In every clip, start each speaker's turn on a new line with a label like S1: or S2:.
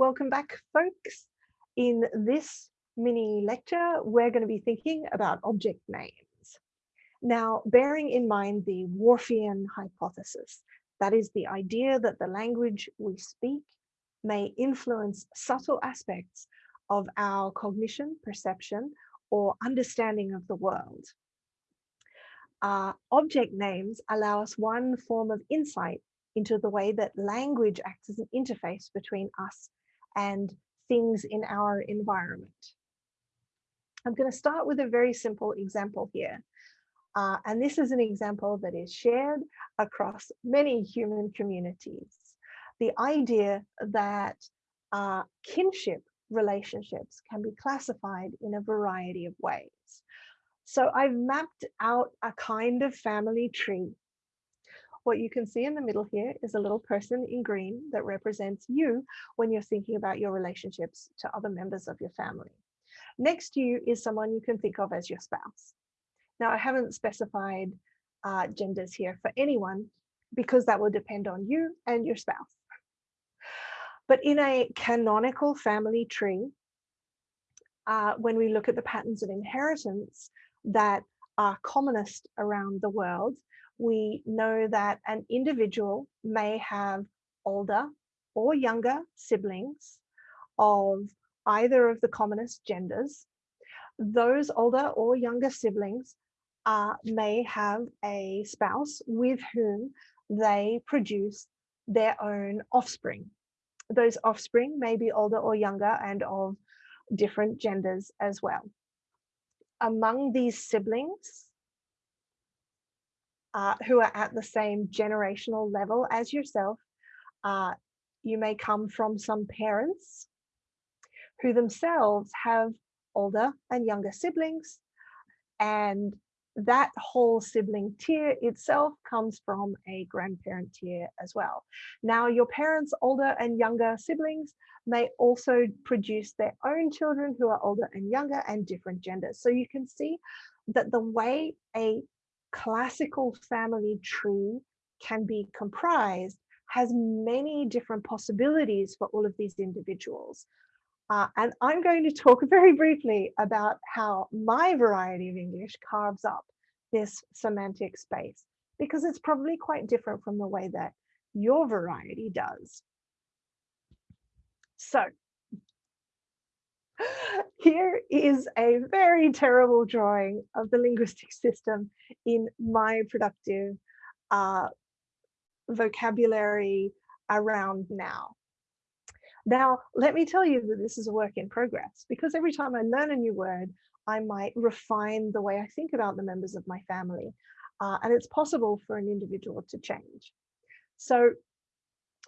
S1: Welcome back, folks. In this mini lecture, we're going to be thinking about object names. Now, bearing in mind the Whorfian hypothesis, that is the idea that the language we speak may influence subtle aspects of our cognition, perception, or understanding of the world. Uh, object names allow us one form of insight into the way that language acts as an interface between us and things in our environment. I'm going to start with a very simple example here. Uh, and this is an example that is shared across many human communities. The idea that uh, kinship relationships can be classified in a variety of ways. So I've mapped out a kind of family tree what you can see in the middle here is a little person in green that represents you when you're thinking about your relationships to other members of your family. Next to you is someone you can think of as your spouse. Now, I haven't specified uh, genders here for anyone because that will depend on you and your spouse. But in a canonical family tree, uh, when we look at the patterns of inheritance that are commonest around the world, we know that an individual may have older or younger siblings of either of the commonest genders. Those older or younger siblings uh, may have a spouse with whom they produce their own offspring. Those offspring may be older or younger and of different genders as well. Among these siblings, uh, who are at the same generational level as yourself. Uh, you may come from some parents who themselves have older and younger siblings and that whole sibling tier itself comes from a grandparent tier as well. Now, your parents' older and younger siblings may also produce their own children who are older and younger and different genders. So you can see that the way a classical family tree can be comprised has many different possibilities for all of these individuals. Uh, and I'm going to talk very briefly about how my variety of English carves up this semantic space, because it's probably quite different from the way that your variety does. So here is a very terrible drawing of the linguistic system in my productive uh, vocabulary around now. Now, let me tell you that this is a work in progress because every time I learn a new word, I might refine the way I think about the members of my family. Uh, and it's possible for an individual to change. So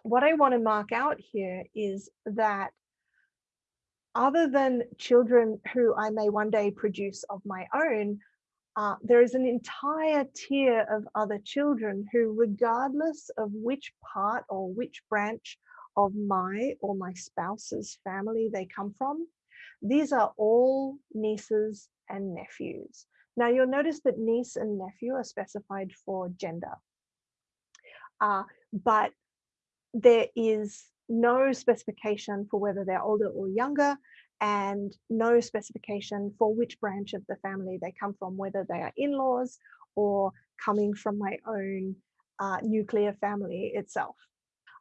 S1: what I want to mark out here is that other than children who I may one day produce of my own, uh, there is an entire tier of other children who, regardless of which part or which branch of my or my spouse's family they come from, these are all nieces and nephews. Now you'll notice that niece and nephew are specified for gender, uh, but there is no specification for whether they're older or younger and no specification for which branch of the family they come from, whether they are in-laws or coming from my own uh, nuclear family itself.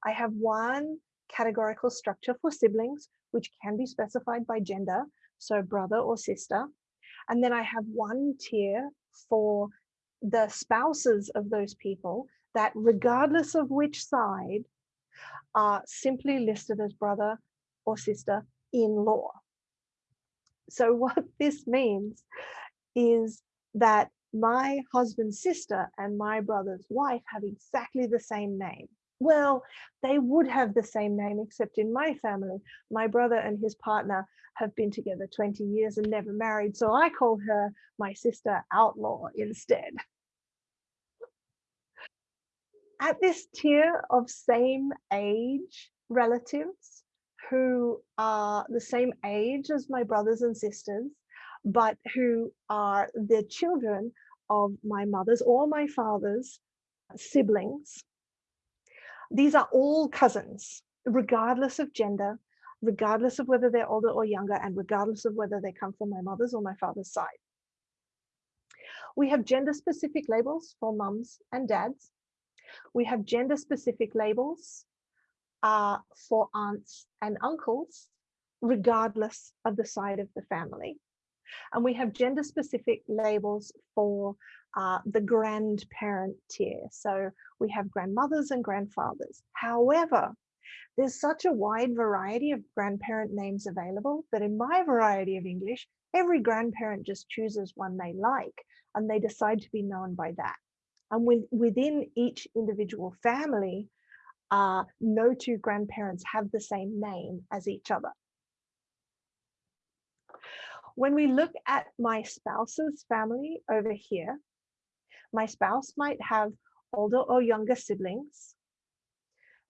S1: I have one categorical structure for siblings, which can be specified by gender, so brother or sister. And then I have one tier for the spouses of those people that regardless of which side are simply listed as brother or sister in law. So what this means is that my husband's sister and my brother's wife have exactly the same name. Well, they would have the same name, except in my family, my brother and his partner have been together 20 years and never married. So I call her my sister outlaw instead at this tier of same age relatives who are the same age as my brothers and sisters, but who are the children of my mother's or my father's siblings. These are all cousins, regardless of gender. regardless of whether they're older or younger, and regardless of whether they come from my mother's or my father's side. We have gender specific labels for mums and dads. We have gender specific labels uh, for aunts and uncles, regardless of the side of the family. And we have gender specific labels for uh, the grandparent tier. So we have grandmothers and grandfathers. However, there's such a wide variety of grandparent names available that in my variety of English, every grandparent just chooses one they like and they decide to be known by that. And with, within each individual family, uh, no two grandparents have the same name as each other. When we look at my spouse's family over here, my spouse might have older or younger siblings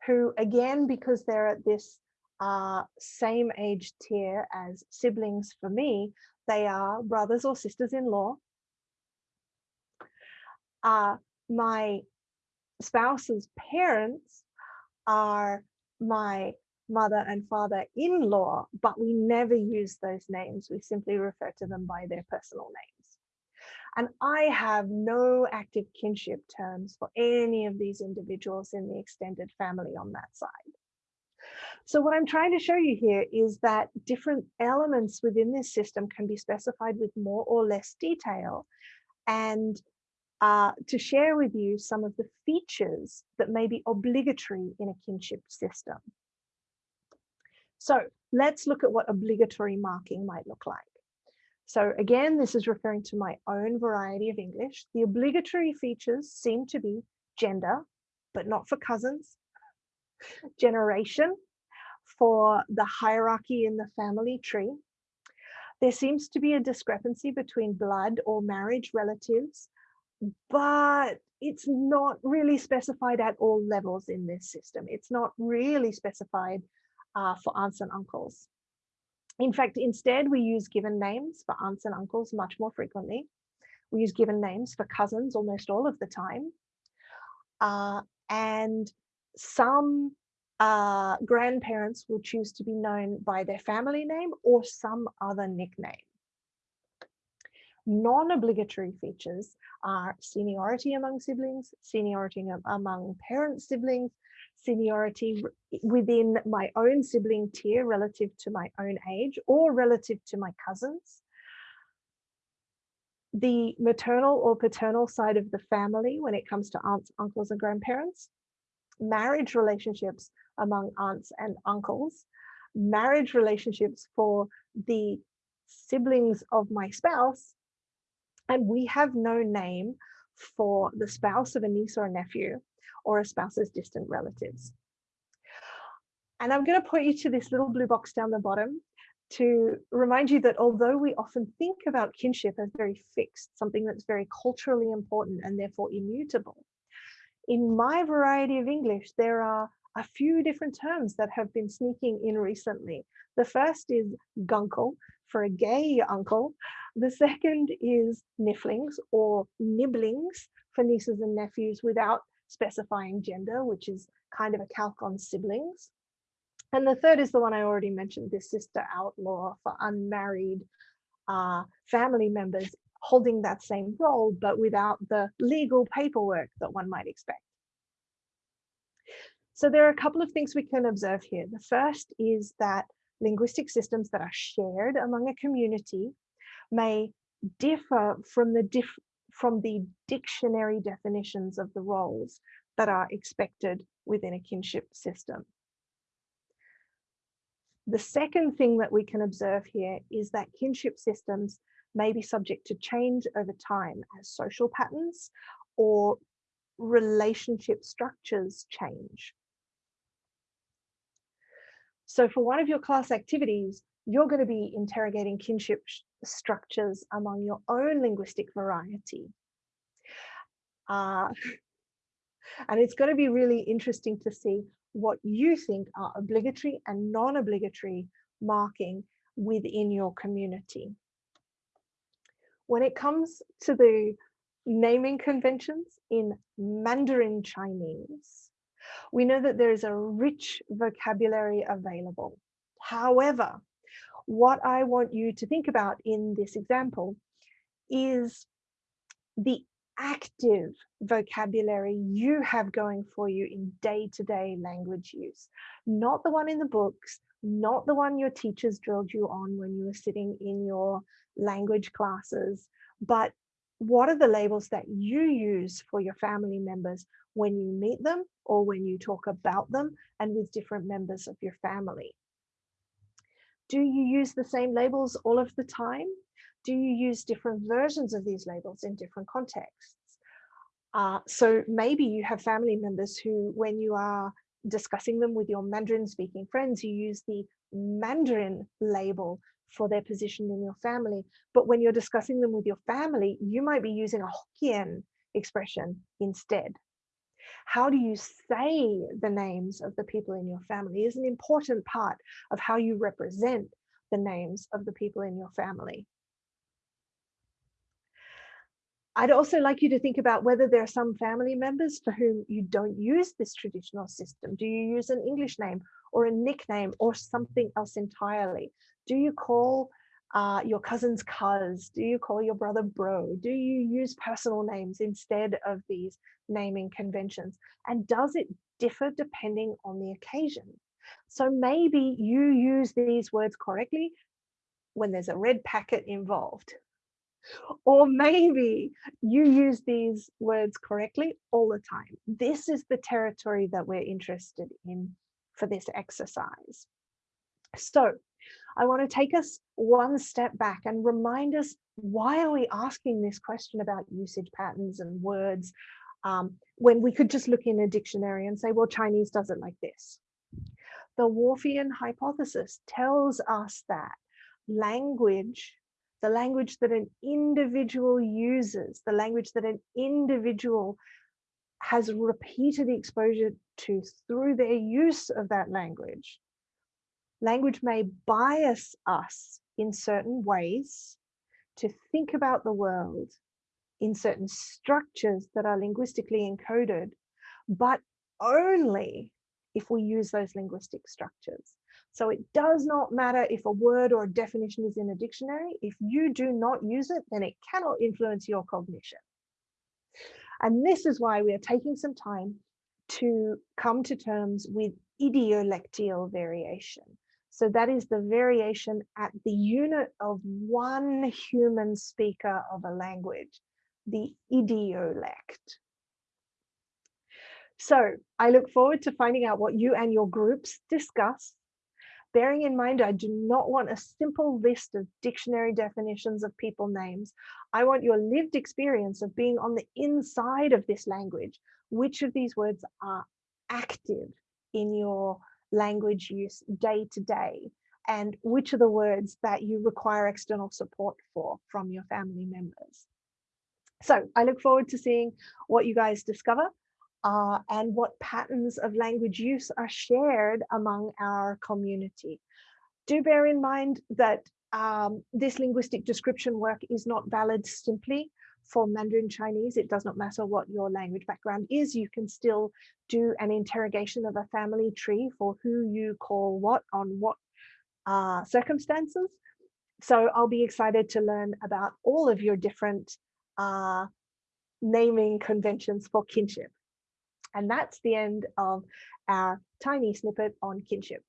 S1: who again, because they're at this uh, same age tier as siblings for me, they are brothers or sisters-in-law. Uh, my spouse's parents are my mother and father-in-law, but we never use those names. We simply refer to them by their personal names. And I have no active kinship terms for any of these individuals in the extended family on that side. So what I'm trying to show you here is that different elements within this system can be specified with more or less detail and uh, to share with you some of the features that may be obligatory in a kinship system. So let's look at what obligatory marking might look like. So again, this is referring to my own variety of English. The obligatory features seem to be gender, but not for cousins, generation for the hierarchy in the family tree. There seems to be a discrepancy between blood or marriage relatives, but it's not really specified at all levels in this system. It's not really specified uh, for aunts and uncles. In fact, instead, we use given names for aunts and uncles much more frequently. We use given names for cousins almost all of the time. Uh, and some uh, grandparents will choose to be known by their family name or some other nickname. Non-obligatory features are seniority among siblings, seniority among parent siblings, seniority within my own sibling tier relative to my own age or relative to my cousins. The maternal or paternal side of the family when it comes to aunts, uncles and grandparents. Marriage relationships among aunts and uncles. Marriage relationships for the siblings of my spouse. And we have no name for the spouse of a niece or a nephew or a spouse's distant relatives. And I'm going to point you to this little blue box down the bottom to remind you that although we often think about kinship as very fixed, something that's very culturally important and therefore immutable, in my variety of English, there are a few different terms that have been sneaking in recently. The first is gunkle for a gay uncle. The second is nifflings or niblings for nieces and nephews without specifying gender, which is kind of a calque on siblings. And the third is the one I already mentioned, this sister outlaw for unmarried uh, family members holding that same role, but without the legal paperwork that one might expect. So there are a couple of things we can observe here. The first is that linguistic systems that are shared among a community may differ from the diff from the dictionary definitions of the roles that are expected within a kinship system. The second thing that we can observe here is that kinship systems may be subject to change over time as social patterns or relationship structures change. So for one of your class activities, you're going to be interrogating kinship structures among your own linguistic variety. Uh, and it's going to be really interesting to see what you think are obligatory and non-obligatory marking within your community. When it comes to the naming conventions in Mandarin Chinese, we know that there is a rich vocabulary available. However, what I want you to think about in this example is the active vocabulary you have going for you in day-to-day -day language use, not the one in the books, not the one your teachers drilled you on when you were sitting in your language classes, but what are the labels that you use for your family members when you meet them or when you talk about them and with different members of your family? Do you use the same labels all of the time? Do you use different versions of these labels in different contexts? Uh, so maybe you have family members who, when you are discussing them with your Mandarin speaking friends, you use the Mandarin label for their position in your family. But when you're discussing them with your family, you might be using a Hokkien expression instead. How do you say the names of the people in your family is an important part of how you represent the names of the people in your family. I'd also like you to think about whether there are some family members for whom you don't use this traditional system. Do you use an English name or a nickname or something else entirely? Do you call uh, your cousin's cuz? Do you call your brother bro? Do you use personal names instead of these naming conventions? And does it differ depending on the occasion? So maybe you use these words correctly when there's a red packet involved or maybe you use these words correctly all the time. This is the territory that we're interested in for this exercise. So I want to take us one step back and remind us why are we asking this question about usage patterns and words um, when we could just look in a dictionary and say, well, Chinese does it like this. The Whorfian hypothesis tells us that language the language that an individual uses, the language that an individual has repeated exposure to through their use of that language. Language may bias us in certain ways to think about the world in certain structures that are linguistically encoded, but only if we use those linguistic structures. So it does not matter if a word or a definition is in a dictionary. If you do not use it, then it cannot influence your cognition. And this is why we are taking some time to come to terms with idiolectial variation. So that is the variation at the unit of one human speaker of a language, the idiolect. So I look forward to finding out what you and your groups discuss bearing in mind I do not want a simple list of dictionary definitions of people names. I want your lived experience of being on the inside of this language. Which of these words are active in your language use day to day? And which are the words that you require external support for from your family members? So I look forward to seeing what you guys discover uh, and what patterns of language use are shared among our community. Do bear in mind that um, this linguistic description work is not valid simply for Mandarin Chinese. It does not matter what your language background is. You can still do an interrogation of a family tree for who you call what on what uh, circumstances. So I'll be excited to learn about all of your different uh, naming conventions for kinship. And that's the end of our tiny snippet on kinship.